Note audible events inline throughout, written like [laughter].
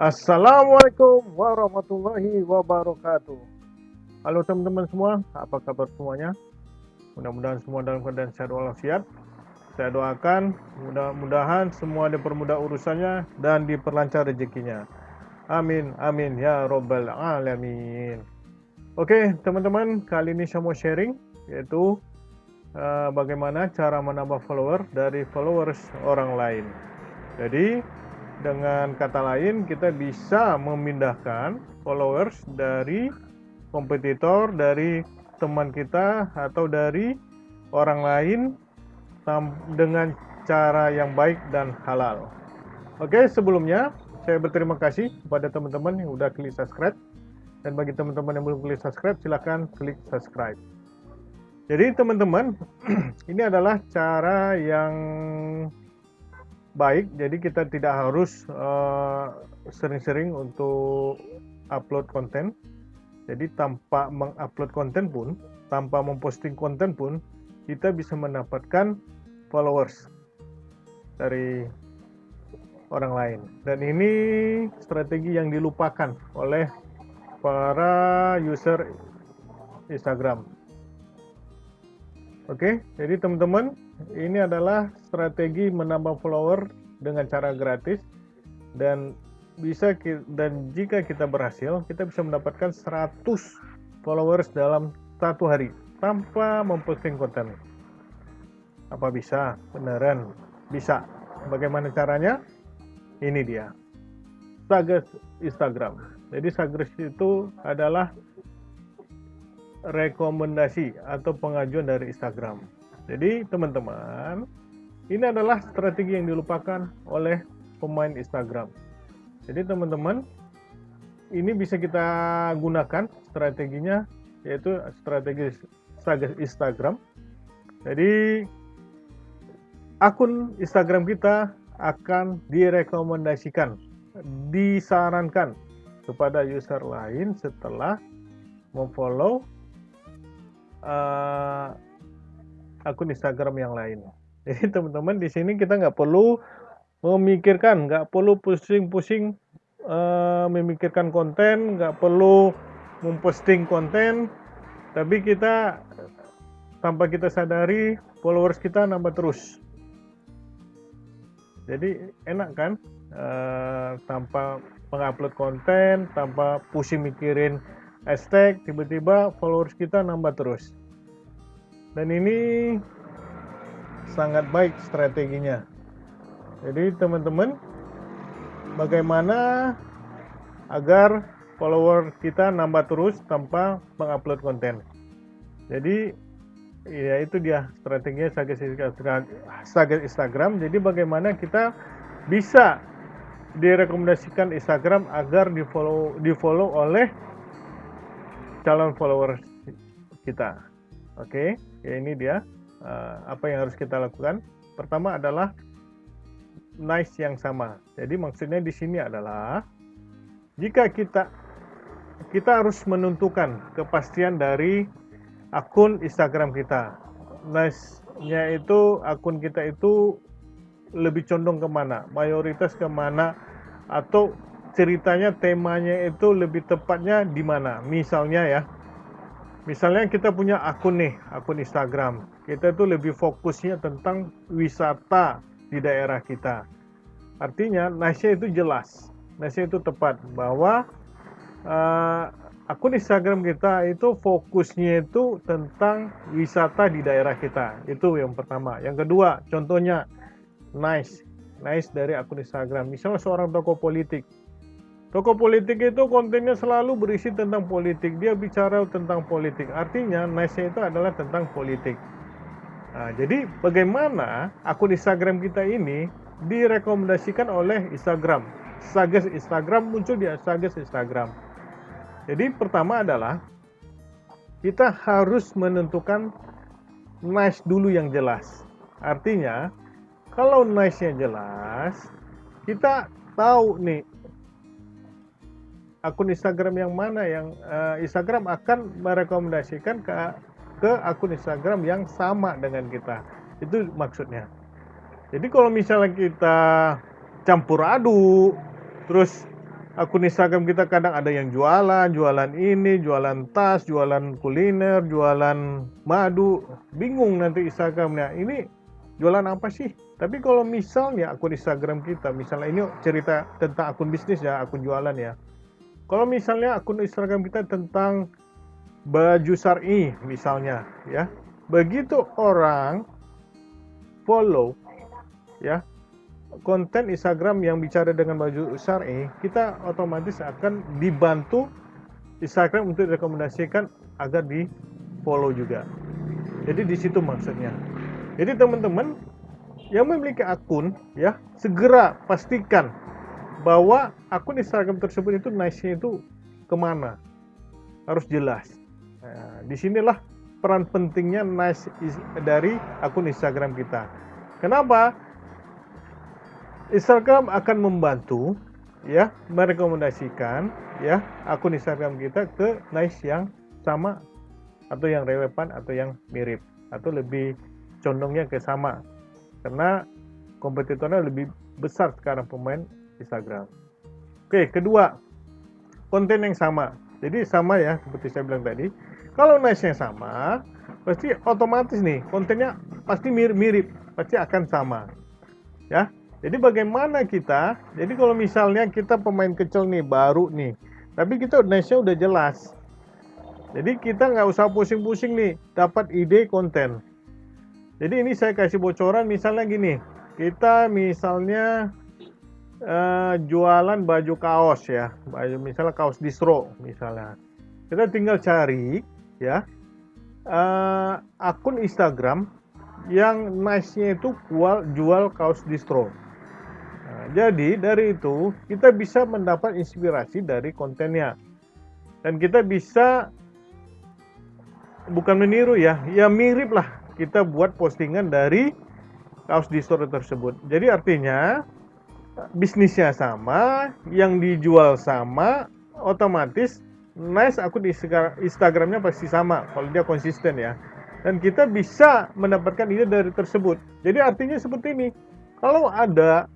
Assalamualaikum warahmatullahi wabarakatuh. Halo teman-teman semua, apa kabar semuanya? Mudah-mudahan semua dalam keadaan sehat walafiat. Saya doakan mudah-mudahan semua dipermudah urusannya dan diperlancar rezekinya. Amin, amin ya robbal alamin. Oke, teman-teman, kali ini saya mau sharing yaitu uh, bagaimana cara menambah follower dari followers orang lain. Jadi, dengan kata lain, kita bisa memindahkan followers dari kompetitor, dari teman kita, atau dari orang lain dengan cara yang baik dan halal. Oke, sebelumnya saya berterima kasih kepada teman-teman yang sudah klik subscribe. Dan bagi teman-teman yang belum klik subscribe, silahkan klik subscribe. Jadi teman-teman, [clears throat] ini adalah cara yang baik jadi kita tidak harus eh, sering-sering uh, untuk upload konten. Jadi tanpa mengupload konten pun tanpa memposting konten pun kita bisa mendapatkan followers dari orang lain. Dan ini strategi yang dilupakan oleh para user Instagram. Oke, jadi teman-teman, ini adalah strategi menambah follower dengan cara gratis dan bisa dan jika kita berhasil, kita bisa mendapatkan 100 followers dalam satu hari tanpa memposting konten. Apa bisa? Beneran bisa. Bagaimana caranya? Ini dia. Sagas Instagram. Jadi Sagas itu adalah rekomendasi atau pengajuan dari Instagram. Jadi teman-teman, ini adalah strategi yang dilupakan oleh pemain Instagram. Jadi teman-teman, ini bisa kita gunakan strateginya yaitu strategi Instagram. Jadi akun Instagram kita akan direkomendasikan, disarankan kepada user lain setelah memfollow uh, akun Instagram yang lain. [laughs] Jadi teman-teman di sini kita nggak perlu memikirkan, nggak perlu pusing-pusing uh, memikirkan konten, nggak perlu memposting konten, tapi kita tanpa kita sadari followers kita nambah terus. Jadi enak kan uh, tanpa mengupload konten, tanpa pusing mikirin hashtag tiba-tiba followers kita nambah terus dan ini sangat baik strateginya. Jadi teman-teman bagaimana agar follower kita nambah terus tanpa mengupload konten? Jadi ya itu dia strateginya Saget Instagram jadi bagaimana kita bisa direkomendasikan Instagram agar di follow di follow oleh calon follower kita. Oke, ya ini dia uh, apa yang harus kita lakukan. Pertama adalah nice yang sama. Jadi maksudnya di sini adalah jika kita kita harus menentukan kepastian dari akun Instagram kita. Nice-nya itu akun kita itu lebih condong ke mana, mayoritas ke mana, atau ceritanya temanya itu lebih tepatnya di mana misalnya ya misalnya kita punya akun nih akun Instagram. Kita tuh lebih fokusnya tentang wisata di daerah kita. Artinya nasnya itu jelas. Nasnya itu tepat bahwa uh, akun Instagram kita itu fokusnya itu tentang wisata di daerah kita. Itu yang pertama. Yang kedua contohnya nice. Nice dari akun Instagram. Misalnya seorang tokoh politik Tokoh politik itu kontennya selalu berisi tentang politik. Dia bicara tentang politik. Artinya, nice itu adalah tentang politik. Nah, jadi bagaimana akun Instagram kita ini direkomendasikan oleh Instagram. Sages Instagram muncul di Sages Instagram. Jadi pertama adalah kita harus menentukan nice dulu yang jelas. Artinya, kalau nice-nya jelas, kita tahu nih akun Instagram yang mana yang uh, Instagram akan merekomendasikan ke ke akun Instagram yang sama dengan kita. Itu maksudnya. Jadi kalau misalnya kita campur aduk, terus akun Instagram kita kadang ada yang jualan, jualan ini, jualan tas, jualan kuliner, jualan madu, bingung nanti Instagramnya. Ini jualan apa sih? Tapi kalau misalnya akun Instagram kita, misalnya ini cerita tentang akun bisnis ya, akun jualan ya. Kalau misalnya akun Instagram kita tentang baju syari misalnya ya. Begitu orang follow ya konten Instagram yang bicara dengan baju syari, kita otomatis akan dibantu Instagram untuk rekomendasikan agar di follow juga. Jadi di situ maksudnya. Jadi teman-teman yang memiliki akun ya segera pastikan bahwa akun Instagram tersebut itu nice-nya itu ke mana? Harus jelas. Nah, di sinilah peran pentingnya nice dari akun Instagram kita. Kenapa? Instagram akan membantu ya merekomendasikan ya akun Instagram kita ke nice yang sama atau yang relevan atau yang mirip atau lebih condongnya ke sama. Karena kompetitornya lebih besar sekarang pemain Instagram. Oke, kedua, konten yang sama. Jadi sama ya, seperti saya bilang tadi. Kalau nice-nya sama, pasti otomatis nih kontennya pasti mirip-mirip, pasti akan sama. Ya. Jadi bagaimana kita? Jadi kalau misalnya kita pemain kecil nih, baru nih, tapi kita nice-nya udah jelas. Jadi kita nggak usah pusing-pusing nih, dapat ide konten. Jadi ini saya kasih bocoran misalnya gini, kita misalnya uh, jualan baju kaos ya, baju misalnya kaos distro misalnya. Kita tinggal cari ya uh, akun Instagram yang nice-nya itu jual, jual kaos distro. Nah, jadi dari itu kita bisa mendapat inspirasi dari kontennya dan kita bisa bukan meniru ya, ya mirip lah kita buat postingan dari kaos di store tersebut. Jadi artinya bisnisnya sama, yang dijual sama, otomatis nice akun Instagramnya pasti sama kalau dia konsisten ya. Dan kita bisa mendapatkan ide dari tersebut. Jadi artinya seperti ini. Kalau ada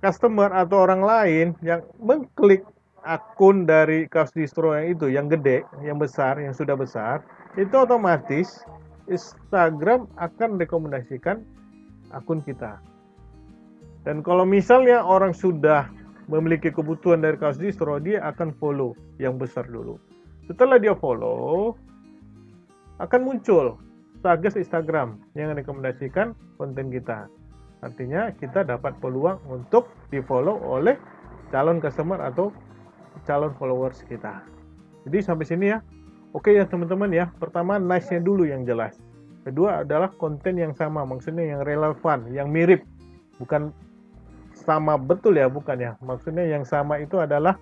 customer atau orang lain yang mengklik akun dari kaos distro yang itu, yang gede, yang besar, yang sudah besar, itu otomatis Instagram akan rekomendasikan akun kita. Dan kalau misalnya orang sudah memiliki kebutuhan dari kaos distro, dia akan follow yang besar dulu. Setelah dia follow, akan muncul tagas Instagram yang rekomendasikan konten kita. Artinya kita dapat peluang untuk di follow oleh calon customer atau calon followers kita. Jadi sampai sini ya. Oke ya teman-teman ya, pertama nice-nya dulu yang jelas. Kedua adalah konten yang sama, maksudnya yang relevan, yang mirip. Bukan sama betul ya, bukan ya. Maksudnya yang sama itu adalah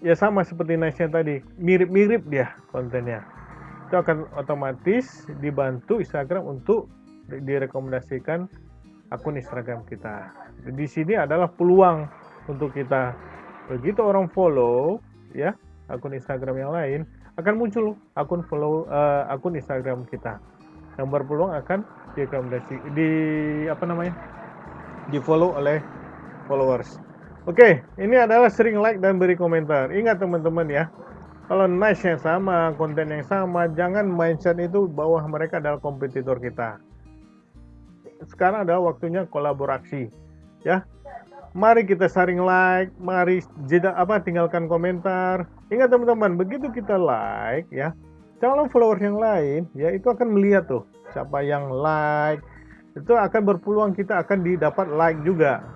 ya sama seperti nice-nya tadi, mirip-mirip dia kontennya. Itu akan otomatis dibantu Instagram untuk direkomendasikan akun Instagram kita. Di sini adalah peluang untuk kita begitu orang follow ya akun Instagram yang lain akan muncul akun follow uh, akun Instagram kita yang berpeluang akan direkomendasi di apa namanya di follow oleh followers. Oke ini adalah sering like dan beri komentar. Ingat teman-teman ya. Kalau nice yang sama konten yang sama jangan mindset itu bahwa mereka adalah kompetitor kita. Sekarang adalah waktunya kolaborasi ya. Mari kita saring like, mari jeda apa tinggalkan komentar. Ingat teman-teman, begitu kita like ya, calon followers yang lain ya itu akan melihat tuh siapa yang like. Itu akan berpeluang kita akan didapat like juga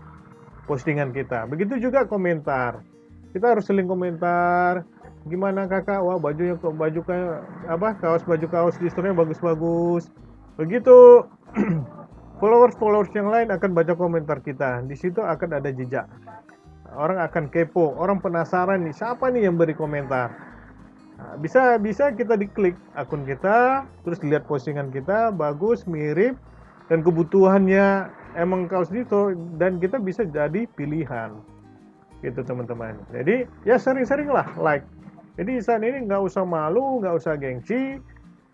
postingan kita. Begitu juga komentar. Kita harus seling komentar. Gimana kakak? Wah bajunya kok baju apa? Kaos baju kaos distornya bagus-bagus. Begitu [clears throat] followers-followers yang lain akan baca komentar kita. Di situ akan ada jejak. Orang akan kepo, orang penasaran nih, siapa nih yang beri komentar. Nah, bisa bisa kita diklik akun kita, terus lihat postingan kita, bagus, mirip, dan kebutuhannya emang kaos itu, dan kita bisa jadi pilihan. Gitu teman-teman. Jadi ya sering-sering lah like. Jadi saat ini nggak usah malu, nggak usah gengsi.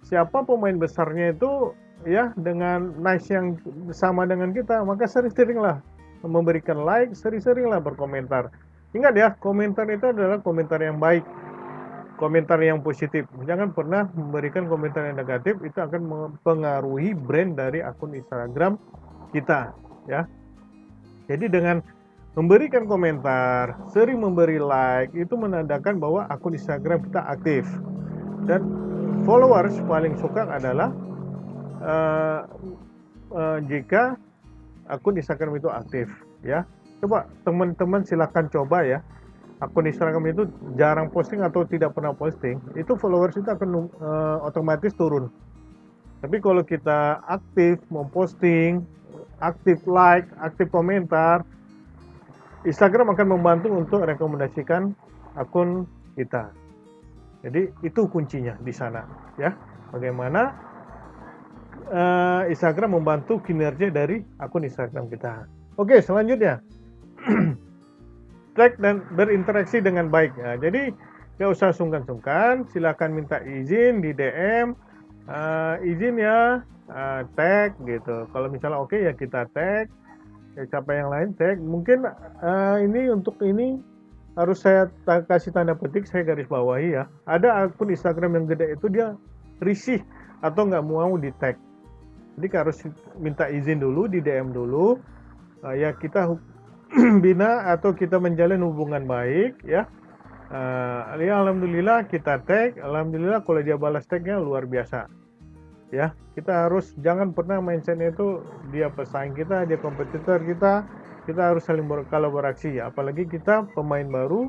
Siapa pemain besarnya itu ya dengan nice yang sama dengan kita maka sering-seringlah memberikan like sering-seringlah berkomentar Ingat ya, komentar itu adalah komentar yang baik, komentar yang positif. Jangan pernah memberikan komentar yang negatif, itu akan mempengaruhi brand dari akun Instagram kita, ya. Jadi dengan memberikan komentar, sering memberi like, itu menandakan bahwa akun Instagram kita aktif. Dan followers paling suka adalah uh, uh, jika akun Instagram itu aktif, ya coba teman-teman silahkan coba ya akun Instagram itu jarang posting atau tidak pernah posting itu followers itu akan uh, otomatis turun tapi kalau kita aktif memposting aktif like aktif komentar Instagram akan membantu untuk rekomendasikan akun kita. Jadi itu kuncinya di sana ya. Bagaimana uh, Instagram membantu kinerja dari akun Instagram kita. Oke selanjutnya. [clears throat] Track dan berinteraksi dengan baik. Ya, jadi nggak usah sungkan-sungkan, silakan minta izin di DM, uh, eh, izin ya uh, tag gitu. Kalau misalnya oke okay, ya kita tag, ya, siapa yang lain tag. Mungkin uh, ini untuk ini harus saya kasih tanda petik, saya garis bawahi ya. Ada akun Instagram yang gede itu dia risih atau nggak mau di tag. Jadi harus minta izin dulu di DM dulu. Uh, ya kita [clears throat] bina atau kita menjalin hubungan baik ya uh, ya alhamdulillah kita tag alhamdulillah kalau dia balas tagnya luar biasa ya kita harus jangan pernah mindsetnya itu dia pesaing kita dia kompetitor kita. Kita harus saling berkolaborasi ya apalagi kita pemain baru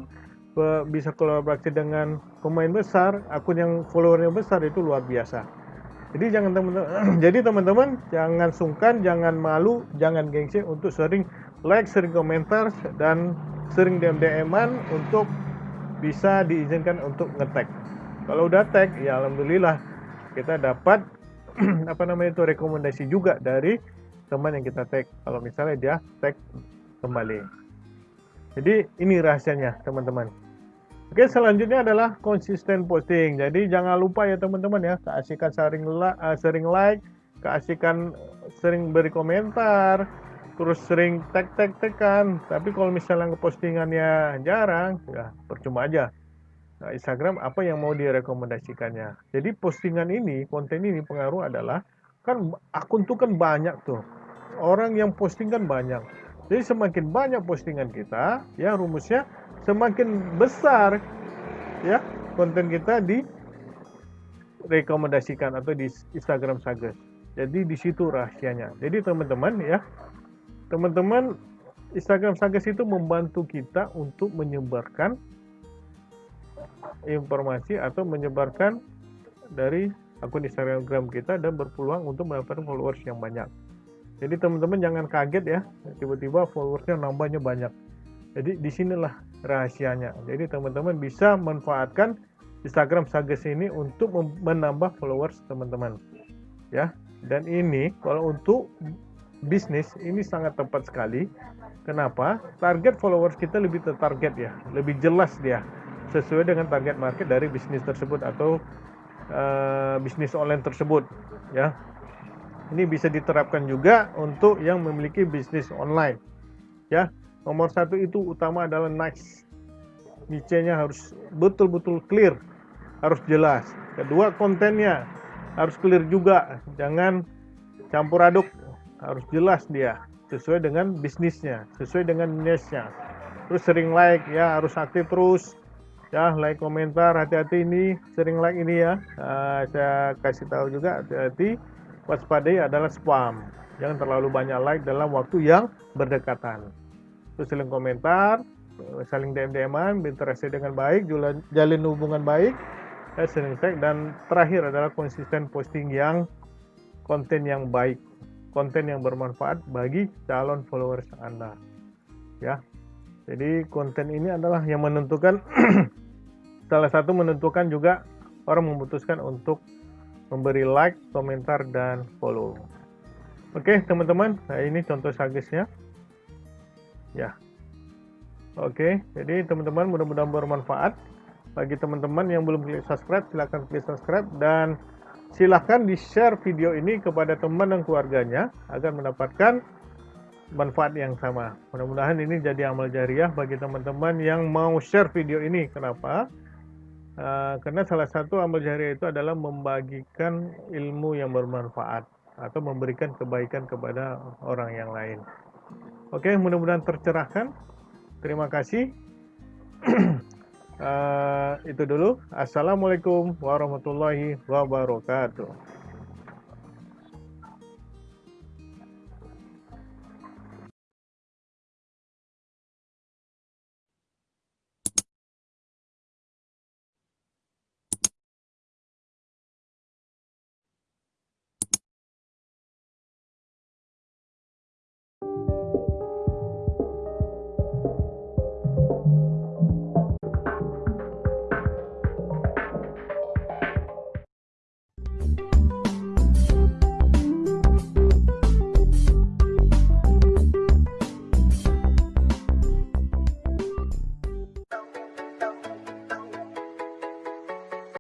bisa kolaborasi dengan pemain besar akun yang followernya besar itu luar biasa. Jadi jangan teman-teman [clears throat] jadi teman-teman jangan sungkan jangan malu jangan gengsi untuk sering like, sering komentar, dan sering DM-DM-an untuk bisa diizinkan untuk ngetek. Kalau udah tag, ya alhamdulillah kita dapat [clears throat] apa namanya itu rekomendasi juga dari teman yang kita tag. Kalau misalnya dia tag kembali. Jadi ini rahasianya teman-teman. Oke selanjutnya adalah konsisten posting. Jadi jangan lupa ya teman-teman ya keasikan sering uh, sering like, keasikan sering beri komentar, terus sering tag tag tag kan tapi kalau misalnya postingannya jarang ya percuma aja nah, Instagram apa yang mau direkomendasikannya? Jadi postingan ini konten ini pengaruh adalah kan akun tuh kan banyak tuh. Orang yang posting kan banyak. Jadi semakin banyak postingan kita ya rumusnya semakin besar ya konten kita di rekomendasikan atau di Instagram Sages jadi di situ rahasianya. Jadi teman-teman ya teman-teman Instagram Sages itu membantu kita untuk menyebarkan informasi atau menyebarkan dari akun Instagram kita dan berpeluang untuk mendapatkan followers yang banyak. Jadi teman-teman jangan kaget ya, tiba-tiba followersnya nambahnya banyak. Jadi di sinilah rahasianya. Jadi teman-teman bisa manfaatkan Instagram Sages ini untuk menambah followers teman-teman. Ya, dan ini kalau untuk bisnis ini sangat tepat sekali. Kenapa? Target followers kita lebih tertarget ya, lebih jelas dia sesuai dengan target market dari bisnis tersebut atau uh, bisnis online tersebut ya. Ini bisa diterapkan juga untuk yang memiliki bisnis online ya. Nomor satu itu utama adalah nice. Niche-nya harus betul-betul clear, harus jelas. Kedua kontennya harus clear juga, jangan campur aduk harus jelas dia sesuai dengan bisnisnya sesuai dengan niche-nya terus sering like ya harus aktif terus ya like komentar hati-hati ini sering like ini ya uh, saya kasih tahu juga hati-hati waspadai adalah spam jangan terlalu banyak like dalam waktu yang berdekatan terus saling komentar saling DM-DM-an berinteraksi dengan baik jalin hubungan baik ya, sering tag dan terakhir adalah konsisten posting yang konten yang baik konten yang bermanfaat bagi calon followers Anda. Ya. Jadi konten ini adalah yang menentukan [clears throat] salah satu menentukan juga orang memutuskan untuk memberi like, komentar dan follow. Oke, teman-teman, nah ini contoh sagesnya. Ya. Oke, jadi teman-teman mudah-mudahan bermanfaat. Bagi teman-teman yang belum klik subscribe, silahkan klik subscribe dan silahkan di-share video ini kepada teman dan keluarganya agar mendapatkan manfaat yang sama. Mudah-mudahan ini jadi amal jariah bagi teman-teman yang mau share video ini. Kenapa? Uh, karena salah satu amal jariah itu adalah membagikan ilmu yang bermanfaat atau memberikan kebaikan kepada orang yang lain. Oke, mudah-mudahan tercerahkan. Terima kasih. uh, [clears throat] itu dulu. Assalamualaikum warahmatullahi wabarakatuh.